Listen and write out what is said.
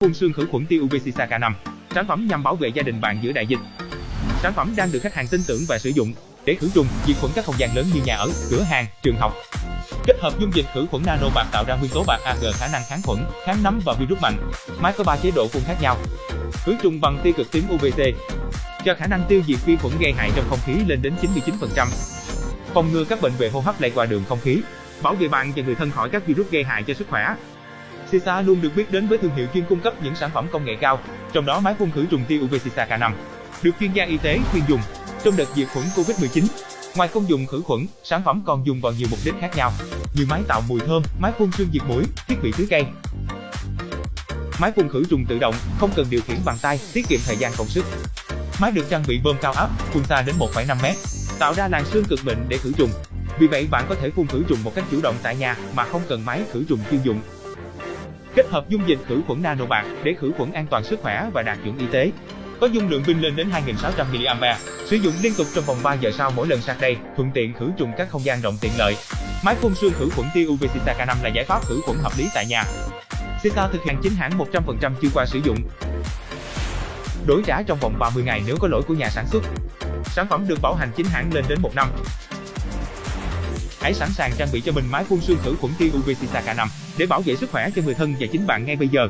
phun xương khử khuẩn tiêu UVC K5, sản phẩm nhằm bảo vệ gia đình bạn giữa đại dịch. Sản phẩm đang được khách hàng tin tưởng và sử dụng để khử trùng, diệt khuẩn các không gian lớn như nhà ở, cửa hàng, trường học. Kết hợp dung dịch khử khuẩn nano bạc tạo ra nguyên tố bạc AG khả năng kháng khuẩn, kháng nấm và virus mạnh. Máy có 3 chế độ phun khác nhau. Khử trùng bằng tia cực tím UVC cho khả năng tiêu diệt vi khuẩn gây hại trong không khí lên đến 99%. Phòng ngừa các bệnh về hô hấp lây qua đường không khí, bảo vệ bạn và người thân khỏi các virus gây hại cho sức khỏe. Sisa luôn được biết đến với thương hiệu chuyên cung cấp những sản phẩm công nghệ cao, trong đó máy phun khử trùng tia UV Sisa K5 được chuyên gia y tế khuyên dùng trong đợt diệt khuẩn Covid-19. Ngoài công dụng khử khuẩn, sản phẩm còn dùng vào nhiều mục đích khác nhau, như máy tạo mùi thơm, máy phun sương diệt mũi, thiết bị tưới cây. Máy phun khử trùng tự động, không cần điều khiển bằng tay, tiết kiệm thời gian công sức. Máy được trang bị bơm cao áp, phun xa đến 1,5 m, tạo ra làn sương cực mịn để khử trùng. Vì vậy bạn có thể phun khử trùng một cách chủ động tại nhà mà không cần máy khử trùng chuyên dụng. Kết hợp dung dịch khử khuẩn nano bạc để khử khuẩn an toàn sức khỏe và đạt chuẩn y tế. Có dung lượng pin lên đến 2600 mAh, sử dụng liên tục trong vòng 3 giờ sau mỗi lần sạc đầy, thuận tiện khử trùng các không gian rộng tiện lợi. Máy phun sương khử khuẩn tia UV Sita K5 là giải pháp khử khuẩn hợp lý tại nhà. Sita thực hiện chính hãng 100% chưa qua sử dụng. Đổi trả trong vòng 30 ngày nếu có lỗi của nhà sản xuất. Sản phẩm được bảo hành chính hãng lên đến 1 năm. Hãy sẵn sàng trang bị cho mình máy phun sương khử khuẩn tia UV cả năm để bảo vệ sức khỏe cho người thân và chính bạn ngay bây giờ.